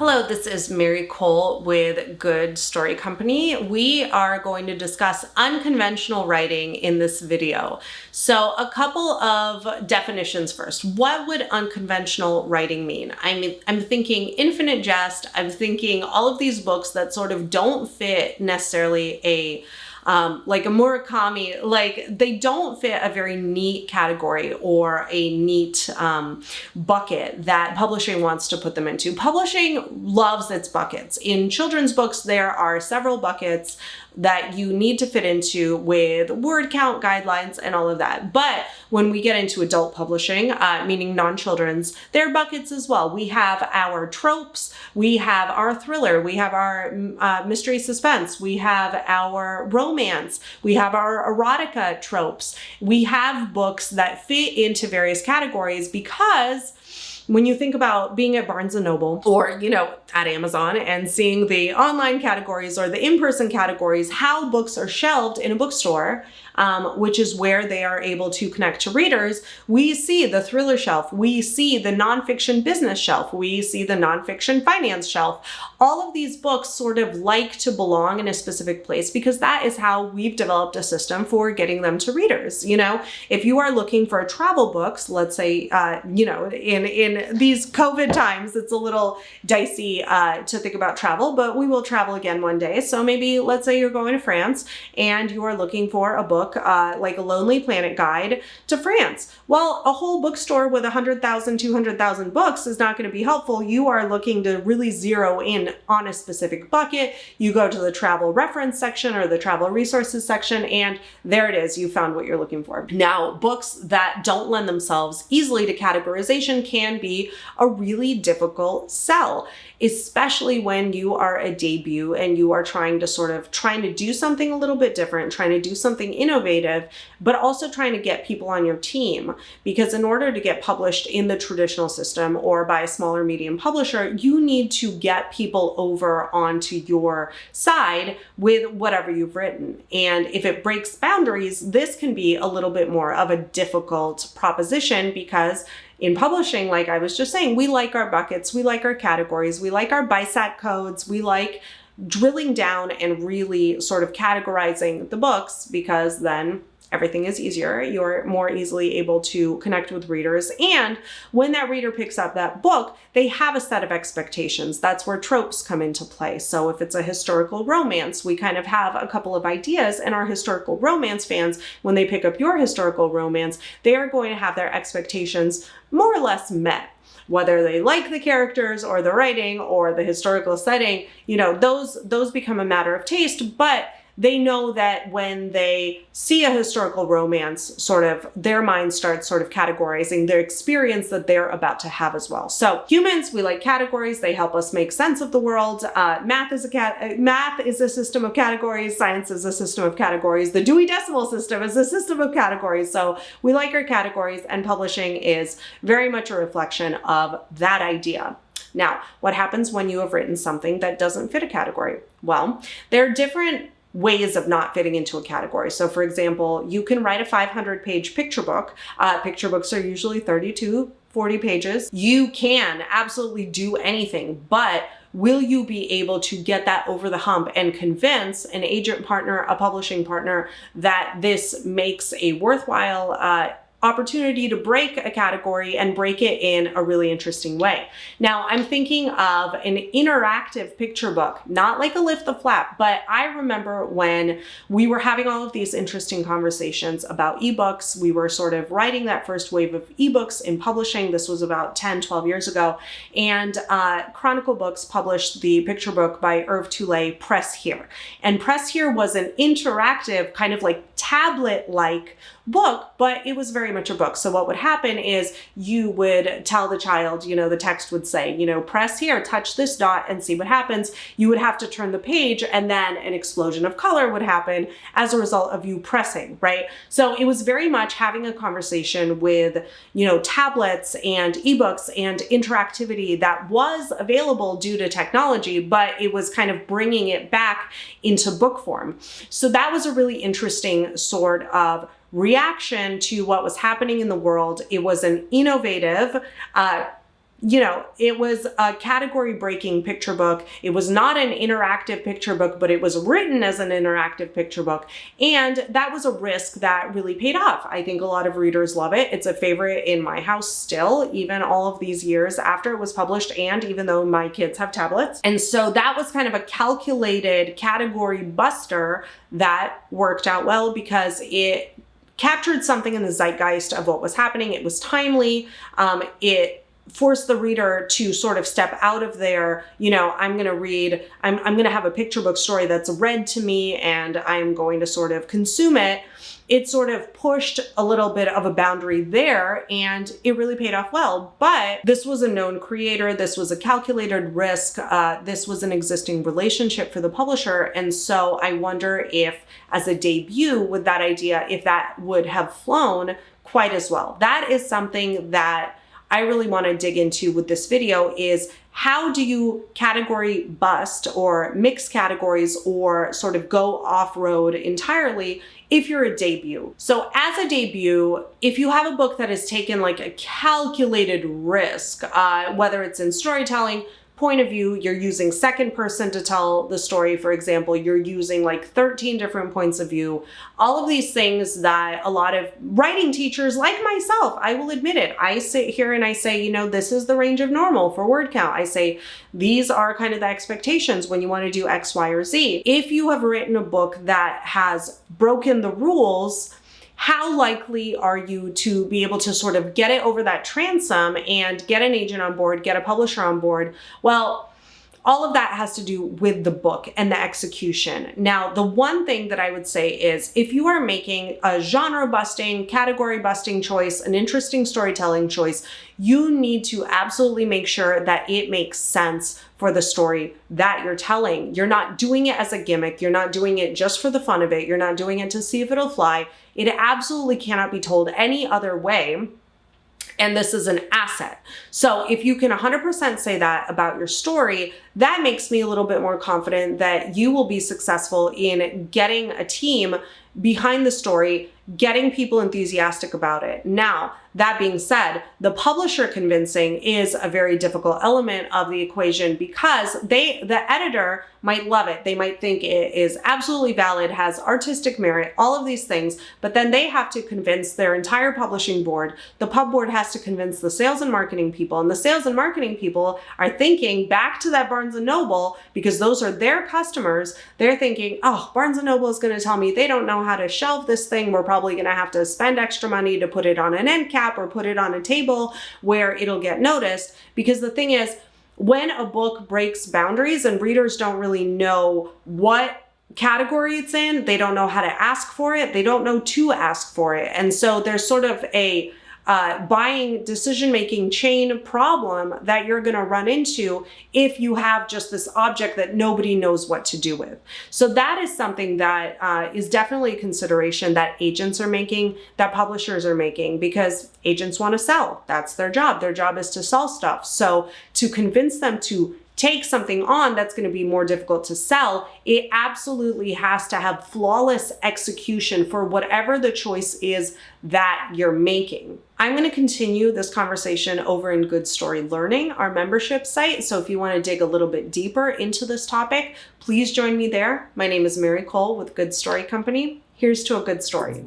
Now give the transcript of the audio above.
Hello, this is Mary Kole with Good Story Company. We are going to discuss unconventional writing in this video. So a couple of definitions first. What would unconventional writing mean? I mean, I'm thinking Infinite Jest. I'm thinking all of these books that sort of don't fit necessarily a um, like a Murakami, like they don't fit a very neat category or a neat um, bucket that publishing wants to put them into. Publishing loves its buckets. In children's books, there are several buckets that you need to fit into with word count guidelines and all of that. But when we get into adult publishing, uh, meaning non-children's, there are buckets as well. We have our tropes, we have our thriller, we have our uh, mystery suspense, we have our romance, we have our erotica tropes. We have books that fit into various categories because when you think about being at Barnes & Noble or, you know, at Amazon and seeing the online categories or the in-person categories, how books are shelved in a bookstore, um, which is where they are able to connect to readers, we see the thriller shelf, we see the nonfiction business shelf, we see the nonfiction finance shelf. All of these books sort of like to belong in a specific place because that is how we've developed a system for getting them to readers. You know, if you are looking for travel books, let's say, uh, you know, in, in these COVID times, it's a little dicey uh, to think about travel, but we will travel again one day. So maybe let's say you're going to France and you are looking for a book uh, like a Lonely Planet guide to France. Well, a whole bookstore with 100,000, 200,000 books is not going to be helpful. You are looking to really zero in on a specific bucket. You go to the travel reference section or the travel resources section, and there it is. You found what you're looking for. Now, books that don't lend themselves easily to categorization can be a really difficult sell, especially when you are a debut and you are trying to sort of trying to do something a little bit different, trying to do something innovative, but also trying to get people on your team. Because in order to get published in the traditional system or by a smaller medium publisher, you need to get people over onto your side with whatever you've written. And if it breaks boundaries, this can be a little bit more of a difficult proposition because in publishing, like I was just saying, we like our buckets, we like our categories, we like our BISAC codes, we like drilling down and really sort of categorizing the books because then everything is easier. You're more easily able to connect with readers. And when that reader picks up that book, they have a set of expectations. That's where tropes come into play. So if it's a historical romance, we kind of have a couple of ideas and our historical romance fans, when they pick up your historical romance, they are going to have their expectations more or less met whether they like the characters or the writing or the historical setting, you know, those, those become a matter of taste, but they know that when they see a historical romance, sort of their mind starts sort of categorizing their experience that they're about to have as well. So humans, we like categories. They help us make sense of the world. Uh, math is a cat. Uh, math is a system of categories. Science is a system of categories. The Dewey Decimal System is a system of categories. So we like our categories, and publishing is very much a reflection of that idea. Now, what happens when you have written something that doesn't fit a category? Well, there are different ways of not fitting into a category. So for example, you can write a 500 page picture book. Uh, picture books are usually 32, 40 pages. You can absolutely do anything, but will you be able to get that over the hump and convince an agent partner, a publishing partner that this makes a worthwhile uh, opportunity to break a category and break it in a really interesting way. Now I'm thinking of an interactive picture book, not like a lift the flap, but I remember when we were having all of these interesting conversations about ebooks, we were sort of writing that first wave of ebooks in publishing. This was about 10, 12 years ago. And uh, Chronicle Books published the picture book by Hervé Tullet, Press Here. And Press Here was an interactive kind of like tablet-like book, but it was very much a book. So what would happen is you would tell the child, you know, the text would say, you know, press here, touch this dot and see what happens. You would have to turn the page and then an explosion of color would happen as a result of you pressing, right? So it was very much having a conversation with, you know, tablets and ebooks and interactivity that was available due to technology, but it was kind of bringing it back into book form. So that was a really interesting sort of reaction to what was happening in the world. It was an innovative, uh, you know, it was a category breaking picture book. It was not an interactive picture book, but it was written as an interactive picture book. And that was a risk that really paid off. I think a lot of readers love it. It's a favorite in my house still, even all of these years after it was published and even though my kids have tablets. And so that was kind of a calculated category buster that worked out well because it captured something in the zeitgeist of what was happening. It was timely. Um, it force the reader to sort of step out of their, you know, I'm going to read, I'm, I'm going to have a picture book story that's read to me and I'm going to sort of consume it. It sort of pushed a little bit of a boundary there and it really paid off well. But this was a known creator. This was a calculated risk. Uh, this was an existing relationship for the publisher. And so I wonder if as a debut with that idea, if that would have flown quite as well. That is something that I really want to dig into with this video is how do you category bust or mix categories or sort of go off-road entirely if you're a debut. So as a debut, if you have a book that has taken like a calculated risk, uh, whether it's in storytelling, point of view, you're using second person to tell the story, for example, you're using like 13 different points of view, all of these things that a lot of writing teachers like myself, I will admit it, I sit here and I say, you know, this is the range of normal for word count. I say, these are kind of the expectations when you want to do X, Y, or Z. If you have written a book that has broken the rules, how likely are you to be able to sort of get it over that transom and get an agent on board, get a publisher on board? Well, all of that has to do with the book and the execution. Now, the one thing that I would say is if you are making a genre busting, category busting choice, an interesting storytelling choice, you need to absolutely make sure that it makes sense for the story that you're telling. You're not doing it as a gimmick. You're not doing it just for the fun of it. You're not doing it to see if it'll fly. It absolutely cannot be told any other way and this is an asset. So if you can 100% say that about your story, that makes me a little bit more confident that you will be successful in getting a team behind the story, getting people enthusiastic about it. Now, that being said, the publisher convincing is a very difficult element of the equation because they, the editor might love it. They might think it is absolutely valid, has artistic merit, all of these things, but then they have to convince their entire publishing board. The pub board has to convince the sales and marketing people and the sales and marketing people are thinking back to that Barnes & Noble because those are their customers. They're thinking, oh, Barnes & Noble is going to tell me they don't know how to shelve this thing. We're probably going to have to spend extra money to put it on an end cap or put it on a table where it'll get noticed. Because the thing is, when a book breaks boundaries and readers don't really know what category it's in, they don't know how to ask for it, they don't know to ask for it. And so there's sort of a uh, buying decision making chain problem that you're going to run into if you have just this object that nobody knows what to do with. So that is something that uh, is definitely a consideration that agents are making, that publishers are making, because agents want to sell. That's their job. Their job is to sell stuff. So to convince them to take something on that's going to be more difficult to sell, it absolutely has to have flawless execution for whatever the choice is that you're making. I'm going to continue this conversation over in Good Story Learning, our membership site. So if you want to dig a little bit deeper into this topic, please join me there. My name is Mary Kole with Good Story Company. Here's to a good story.